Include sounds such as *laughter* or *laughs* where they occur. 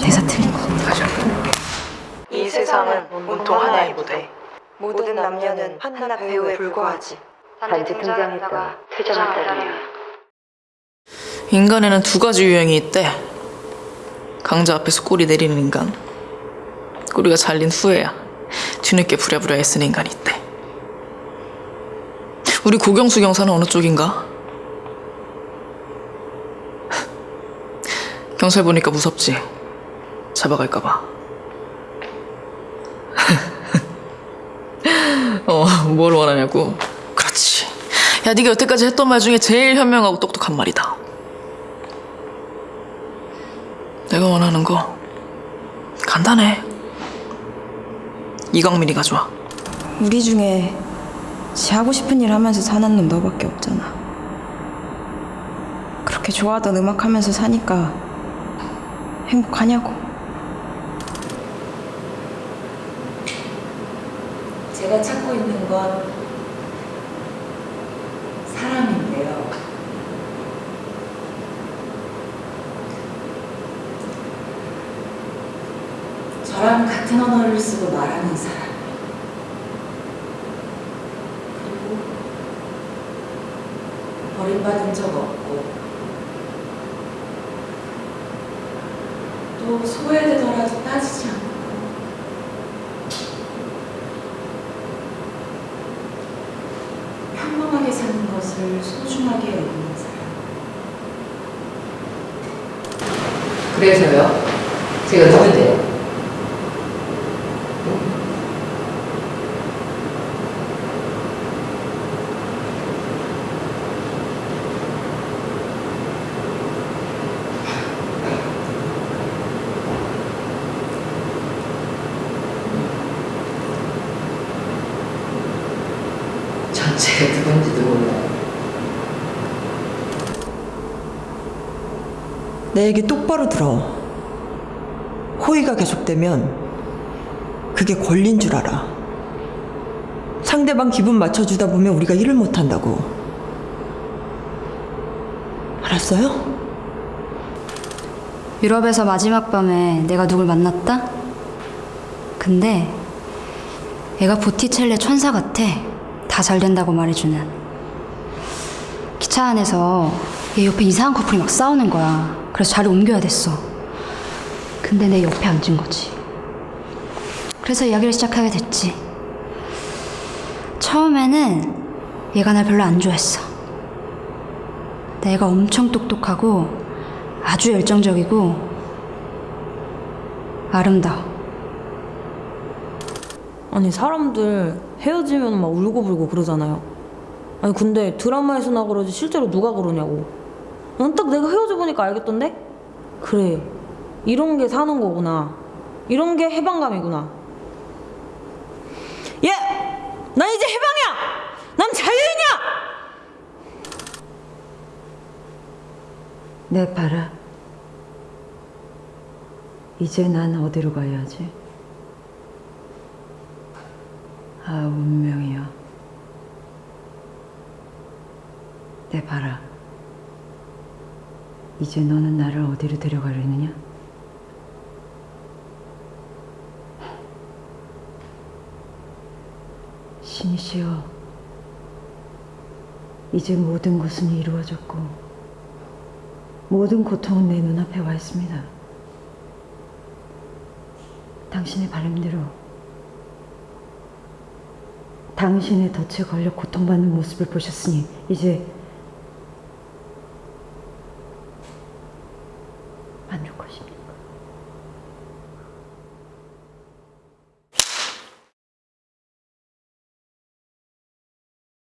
대사 틀린 거. 이 세상은 온통 하나의 무대. 모든 남녀는 하나 배우에 불과하지. 단지 등장했다가 퇴장했다네요. 인간에는 두 가지 유형이 있대. 강자 앞에서 꼬리 내리는 인간. 꼬리가 잘린 후에야 뒤늦게 부랴부랴 애쓰는 인간이 있대. 우리 고경수 경사는 어느 쪽인가? 경찰 보니까 무섭지. 잡아갈까봐. *laughs* 어, 뭘 원하냐고. 그렇지. 야, 네가 여태까지 했던 말 중에 제일 현명하고 똑똑한 말이다. 내가 원하는 거 간단해. 이광민이가 좋아. 우리 중에 지 하고 싶은 일 하면서 사는 놈 너밖에 없잖아. 그렇게 좋아하던 음악 하면서 사니까 행복하냐고. 제가 찾고 있는 건 사람인데요. 저랑 같은 언어를 쓰고 말하는 사람. 그리고 버림받은 적 없고 또 소외되더라도 따지지 않고 평범하게 사는 것을 소중하게 여기는 사람. 그래서요? 제가 누군데요? 전 제가 누군지도 몰라요. 내 얘기 똑바로 들어. 호의가 계속되면 그게 권리인 줄 알아. 상대방 기분 맞춰주다 보면 우리가 일을 못한다고. 알았어요? 유럽에서 마지막 밤에 내가 누굴 만났다? 근데 얘가 보티첼레 천사 같아. 다 잘 된다고 말해주는. 기차 안에서 얘 옆에 이상한 커플이 막 싸우는 거야. 그래서 자리 옮겨야 됐어. 근데 내 옆에 앉은 거지. 그래서 이야기를 시작하게 됐지. 처음에는 얘가 날 별로 안 좋아했어. 내가 엄청 똑똑하고 아주 열정적이고 아름다워. 아니 사람들 헤어지면 막 울고불고 그러잖아요. 아니 근데 드라마에서 나 그러지 실제로 누가 그러냐고. 난 딱 내가 헤어져 보니까 알겠던데? 그래 이런 게 사는 거구나. 이런 게 해방감이구나. 예! 난 이제 해방이야! 난 자유인이야! 내 봐라. 이제 난 어디로 가야 하지? 아, 운명이야. 내 봐라. 이제 너는 나를 어디로 데려가려느냐? 신이시여, 이제 모든 것은 이루어졌고, 모든 고통은 내 눈앞에 와 있습니다. 당신의 바람대로 당신의 덫에 걸려 고통받는 모습을 보셨으니 이제